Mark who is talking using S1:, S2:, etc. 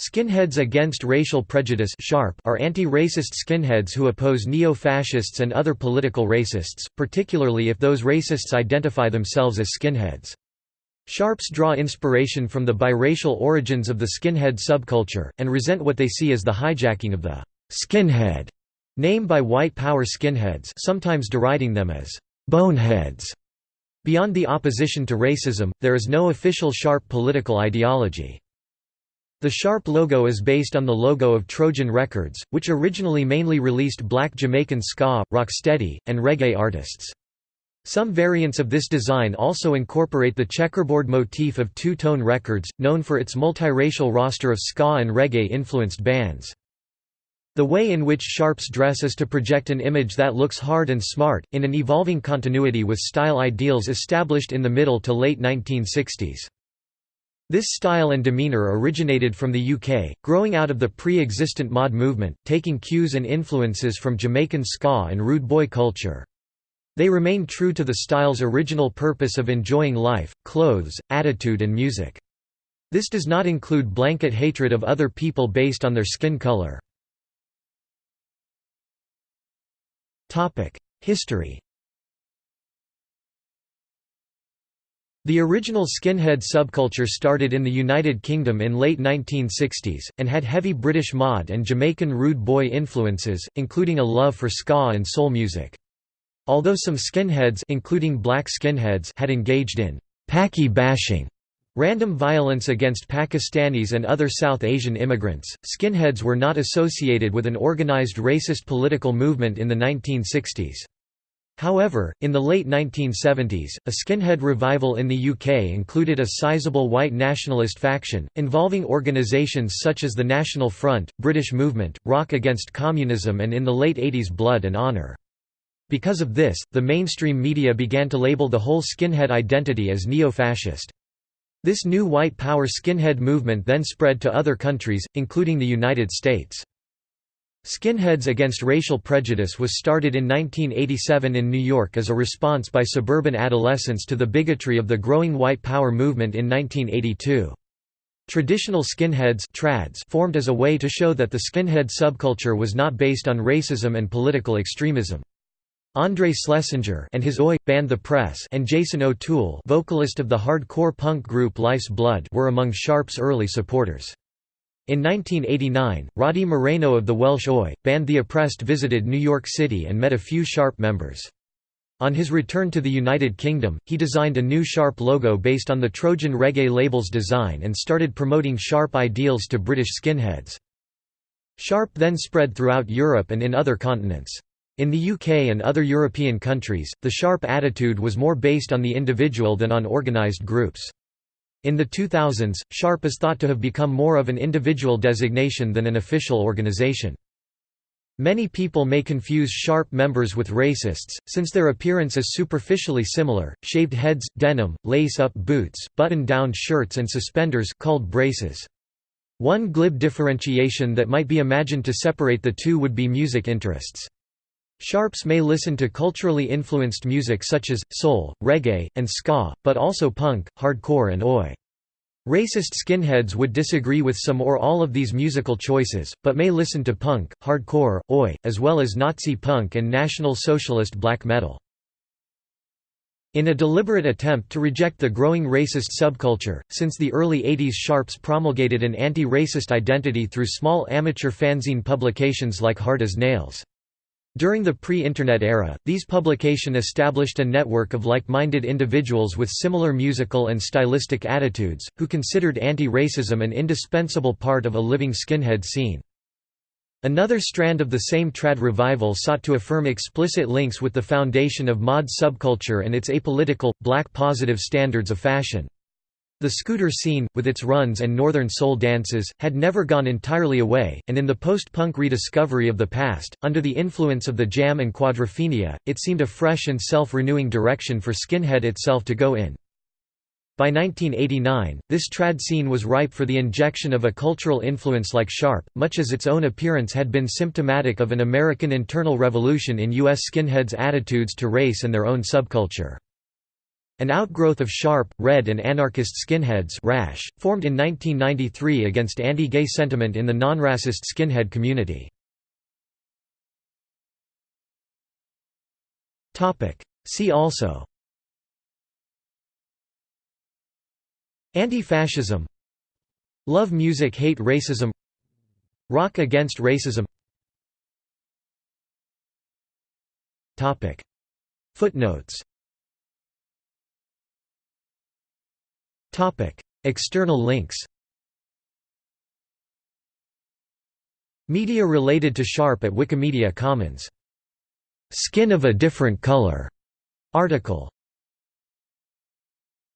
S1: Skinheads Against Racial Prejudice are anti-racist skinheads who oppose neo-fascists and other political racists, particularly if those racists identify themselves as skinheads. Sharps draw inspiration from the biracial origins of the skinhead subculture, and resent what they see as the hijacking of the «skinhead» name by white power skinheads sometimes deriding them as «boneheads». Beyond the opposition to racism, there is no official Sharp political ideology. The Sharp logo is based on the logo of Trojan Records, which originally mainly released black Jamaican ska, rocksteady, and reggae artists. Some variants of this design also incorporate the checkerboard motif of Two Tone Records, known for its multiracial roster of ska and reggae-influenced bands. The way in which Sharps dress is to project an image that looks hard and smart, in an evolving continuity with style ideals established in the middle to late 1960s. This style and demeanor originated from the UK, growing out of the pre-existent mod movement, taking cues and influences from Jamaican ska and rude boy culture. They remain true to the style's original purpose of enjoying life, clothes, attitude and music. This does not include blanket hatred of other people based on their skin color. History The original skinhead subculture started in the United Kingdom in late 1960s, and had heavy British mod and Jamaican rude boy influences, including a love for ska and soul music. Although some skinheads including black skinheads had engaged in «Paki bashing», random violence against Pakistanis and other South Asian immigrants, skinheads were not associated with an organized racist political movement in the 1960s. However, in the late 1970s, a skinhead revival in the UK included a sizable white nationalist faction, involving organisations such as the National Front, British Movement, Rock Against Communism and in the late 80s Blood and Honour. Because of this, the mainstream media began to label the whole skinhead identity as neo-fascist. This new white power skinhead movement then spread to other countries, including the United States. Skinheads Against Racial Prejudice was started in 1987 in New York as a response by suburban adolescents to the bigotry of the growing white power movement in 1982. Traditional skinheads trads formed as a way to show that the skinhead subculture was not based on racism and political extremism. Andre Schlesinger and his Oi! band The Press and Jason O'Toole vocalist of the hardcore punk group Life's Blood were among Sharp's early supporters. In 1989, Roddy Moreno of the Welsh Oi! band The Oppressed visited New York City and met a few Sharp members. On his return to the United Kingdom, he designed a new Sharp logo based on the Trojan reggae label's design and started promoting Sharp ideals to British skinheads. Sharp then spread throughout Europe and in other continents. In the UK and other European countries, the Sharp attitude was more based on the individual than on organised groups. In the 2000s, Sharp is thought to have become more of an individual designation than an official organization. Many people may confuse Sharp members with racists, since their appearance is superficially similar, shaved heads, denim, lace-up boots, button-down shirts and suspenders called braces. One glib differentiation that might be imagined to separate the two would be music interests. Sharps may listen to culturally influenced music such as, soul, reggae, and ska, but also punk, hardcore and oi. Racist skinheads would disagree with some or all of these musical choices, but may listen to punk, hardcore, oi, as well as Nazi punk and National Socialist black metal. In a deliberate attempt to reject the growing racist subculture, since the early 80s Sharps promulgated an anti-racist identity through small amateur fanzine publications like Hard as Nails. During the pre-Internet era, these publication established a network of like-minded individuals with similar musical and stylistic attitudes, who considered anti-racism an indispensable part of a living skinhead scene. Another strand of the same trad revival sought to affirm explicit links with the foundation of mod subculture and its apolitical, black positive standards of fashion. The scooter scene, with its runs and northern soul dances, had never gone entirely away, and in the post-punk rediscovery of the past, under the influence of the jam and quadrophenia, it seemed a fresh and self-renewing direction for skinhead itself to go in. By 1989, this trad scene was ripe for the injection of a cultural influence like Sharp, much as its own appearance had been symptomatic of an American internal revolution in U.S. skinheads' attitudes to race and their own subculture. An outgrowth of Sharp, Red and anarchist skinheads RASH, formed in 1993 against anti-gay sentiment in the non-racist skinhead community. See also Anti-fascism Love music hate racism Rock against racism Footnotes External links Media related to Sharp at Wikimedia Commons. "'Skin of a Different Color' article